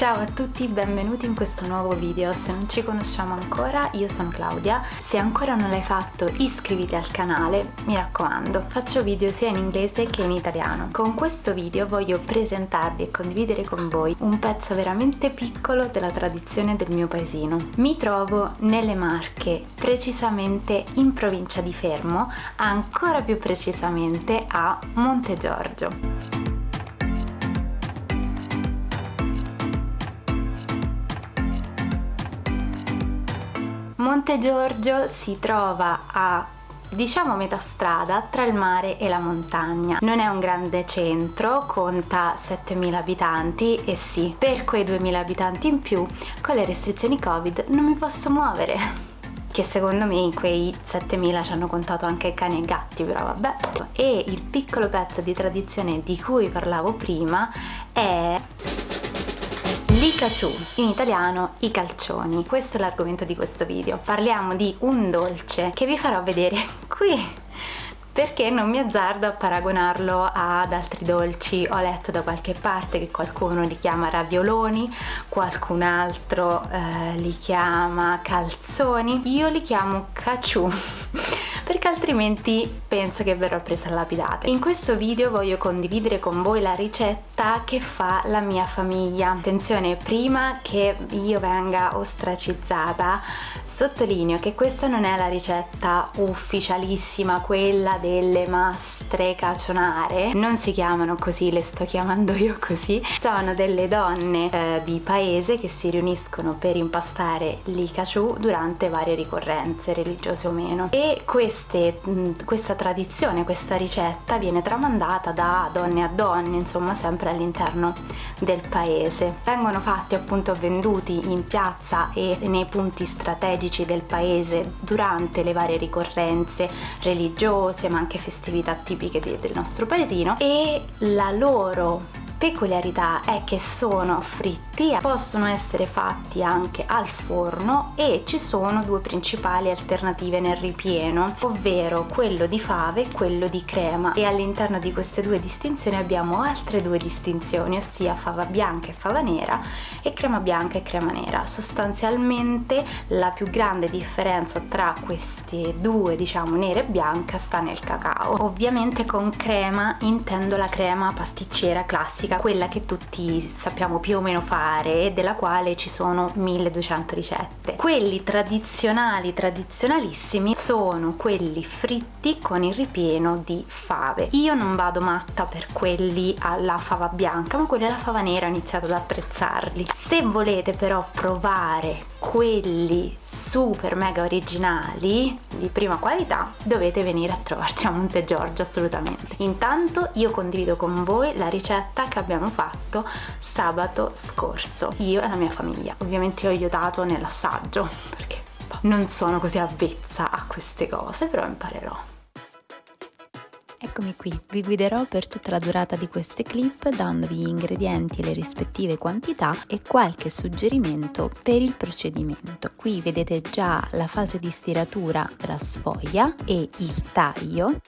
Ciao a tutti, benvenuti in questo nuovo video. Se non ci conosciamo ancora, io sono Claudia. Se ancora non l'hai fatto, iscriviti al canale, mi raccomando. Faccio video sia in inglese che in italiano. Con questo video voglio presentarvi e condividere con voi un pezzo veramente piccolo della tradizione del mio paesino. Mi trovo nelle Marche, precisamente in provincia di Fermo, ancora più precisamente a Monte Giorgio. Monte Giorgio si trova a diciamo metà strada tra il mare e la montagna. Non è un grande centro, conta 7.000 abitanti e sì, per quei 2.000 abitanti in più, con le restrizioni Covid non mi posso muovere che secondo me in quei 7000 ci hanno contato anche cani e gatti però vabbè e il piccolo pezzo di tradizione di cui parlavo prima è L'Ikachu, in italiano i calcioni. Questo è l'argomento di questo video. Parliamo di un dolce che vi farò vedere qui perché non mi azzardo a paragonarlo ad altri dolci ho letto da qualche parte che qualcuno li chiama ravioloni qualcun altro eh, li chiama calzoni io li chiamo caciù altrimenti penso che verrò presa a lapidate. In questo video voglio condividere con voi la ricetta che fa la mia famiglia. Attenzione, prima che io venga ostracizzata, sottolineo che questa non è la ricetta ufficialissima, quella delle mastre cacionare, non si chiamano così, le sto chiamando io così, sono delle donne eh, di paese che si riuniscono per impastare l'Ikachu durante varie ricorrenze religiose o meno e questa queste, questa tradizione, questa ricetta viene tramandata da donne a donne, insomma sempre all'interno del paese. Vengono fatti appunto venduti in piazza e nei punti strategici del paese durante le varie ricorrenze religiose ma anche festività tipiche del nostro paesino e la loro peculiarità è che sono fritti, possono essere fatti anche al forno e ci sono due principali alternative nel ripieno, ovvero quello di fave e quello di crema e all'interno di queste due distinzioni abbiamo altre due distinzioni, ossia fava bianca e fava nera e crema bianca e crema nera. Sostanzialmente la più grande differenza tra queste due, diciamo nera e bianca, sta nel cacao. Ovviamente con crema intendo la crema pasticcera classica classica, quella che tutti sappiamo più o meno fare e della quale ci sono 1200 ricette. Quelli tradizionali, tradizionalissimi, sono quelli fritti con il ripieno di fave. Io non vado matta per quelli alla fava bianca, ma quelli alla fava nera ho iniziato ad apprezzarli. Se volete però provare quelli super mega originali di prima qualità dovete venire a trovarci a Monte Giorgio assolutamente. Intanto io condivido con voi la ricetta che abbiamo fatto sabato scorso. Io e la mia famiglia. Ovviamente ho aiutato nell'assaggio perché non sono così avvezza a queste cose però imparerò Eccomi qui, vi guiderò per tutta la durata di queste clip dandovi gli ingredienti e le rispettive quantità e qualche suggerimento per il procedimento. Qui vedete già la fase di stiratura della sfoglia e il taglio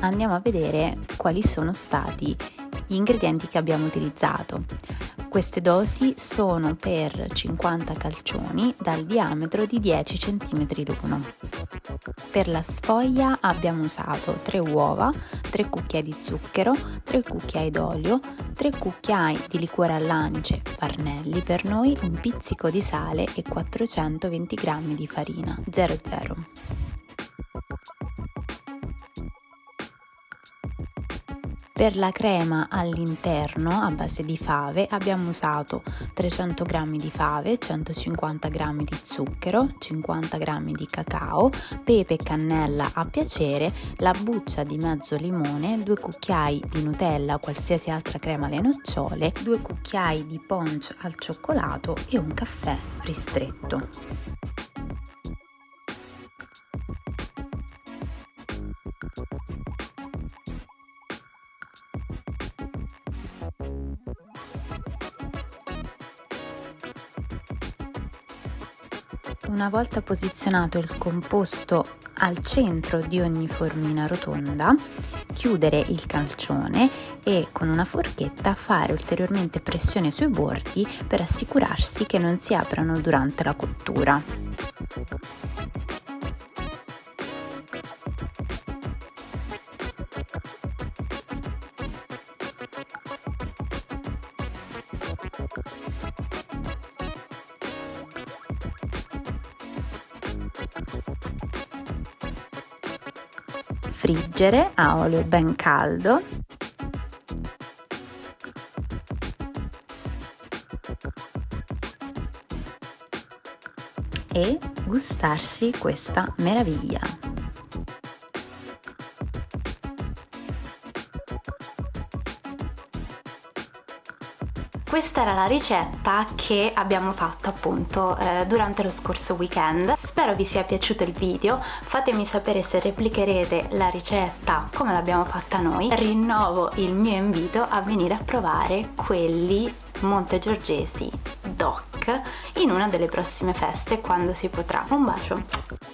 andiamo a vedere quali sono stati gli ingredienti che abbiamo utilizzato. Queste dosi sono per 50 calcioni dal diametro di 10 cm l'uno. Per la sfoglia abbiamo usato 3 uova, 3 cucchiai di zucchero, 3 cucchiai d'olio, 3 cucchiai di liquore all'ance, parnelli per noi, un pizzico di sale e 420 g di farina 00. Per la crema all'interno a base di fave abbiamo usato 300 g di fave, 150 g di zucchero, 50 g di cacao, pepe e cannella a piacere, la buccia di mezzo limone, 2 cucchiai di Nutella o qualsiasi altra crema alle nocciole, 2 cucchiai di punch al cioccolato e un caffè ristretto. Una volta posizionato il composto al centro di ogni formina rotonda, chiudere il calcione e con una forchetta fare ulteriormente pressione sui bordi per assicurarsi che non si aprano durante la cottura. Friggere a olio ben caldo e gustarsi questa meraviglia. Questa era la ricetta che abbiamo fatto appunto eh, durante lo scorso weekend. Spero vi sia piaciuto il video, fatemi sapere se replicherete la ricetta come l'abbiamo fatta noi. Rinnovo il mio invito a venire a provare quelli montegiorgesi DOC in una delle prossime feste quando si potrà. Un bacio!